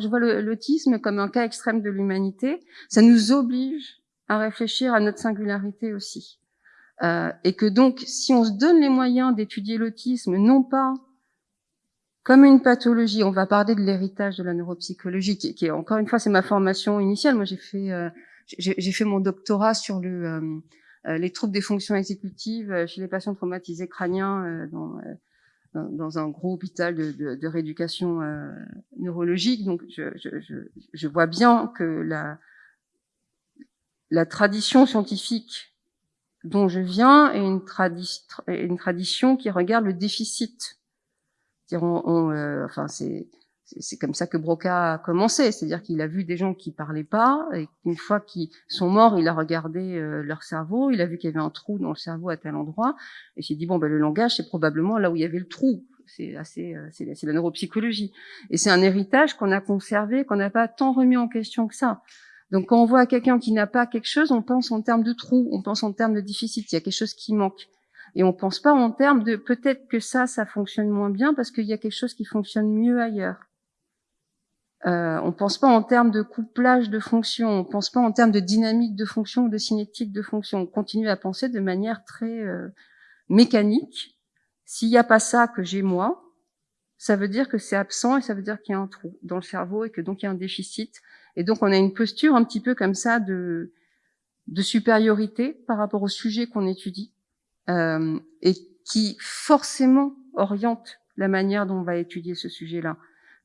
Je vois l'autisme comme un cas extrême de l'humanité. Ça nous oblige à réfléchir à notre singularité aussi. Euh, et que donc, si on se donne les moyens d'étudier l'autisme, non pas comme une pathologie, on va parler de l'héritage de la neuropsychologie, qui, est encore une fois, c'est ma formation initiale. Moi, j'ai fait, euh, fait mon doctorat sur le, euh, euh les troubles des fonctions exécutives euh, chez les patients traumatisés crâniens euh, dans, dans, un gros hôpital de, de, de rééducation neurologique. Donc, je, je, je, vois bien que la, la tradition scientifique dont je viens est une, tradi une tradition qui regarde le déficit on, on euh, enfin c'est c'est comme ça que Broca a commencé, c'est-à-dire qu'il a vu des gens qui parlaient pas, et une fois qu'ils sont morts, il a regardé euh, leur cerveau, il a vu qu'il y avait un trou dans le cerveau à tel endroit, et il s'est dit bon ben le langage c'est probablement là où il y avait le trou. C'est assez, euh, c'est la neuropsychologie, et c'est un héritage qu'on a conservé, qu'on n'a pas tant remis en question que ça. Donc quand on voit quelqu'un qui n'a pas quelque chose, on pense en termes de trou, on pense en termes de déficit, il y a quelque chose qui manque. Et on pense pas en termes de peut-être que ça, ça fonctionne moins bien parce qu'il y a quelque chose qui fonctionne mieux ailleurs. Euh, on pense pas en termes de couplage de fonctions, on pense pas en termes de dynamique de fonction ou de cinétique de fonction. On continue à penser de manière très euh, mécanique. S'il n'y a pas ça que j'ai moi, ça veut dire que c'est absent et ça veut dire qu'il y a un trou dans le cerveau et que donc il y a un déficit. Et donc on a une posture un petit peu comme ça de, de supériorité par rapport au sujet qu'on étudie euh, et qui forcément oriente la manière dont on va étudier ce sujet-là.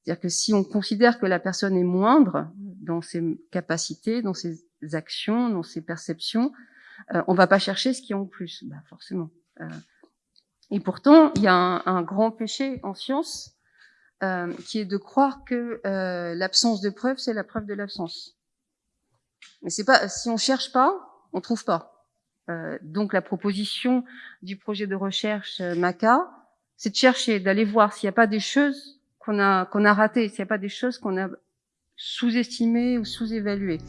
C'est-à-dire que si on considère que la personne est moindre dans ses capacités, dans ses actions, dans ses perceptions, euh, on va pas chercher ce qui est en plus, bah forcément. Euh, et pourtant, il y a un, un grand péché en science euh, qui est de croire que euh, l'absence de preuve, c'est la preuve de l'absence. Mais c'est pas si on cherche pas, on trouve pas. Euh, donc la proposition du projet de recherche euh, MACA, c'est de chercher, d'aller voir s'il n'y a pas des choses qu'on a qu'on a ratées, n'y a pas des choses qu'on a sous-estimées ou sous-évaluées.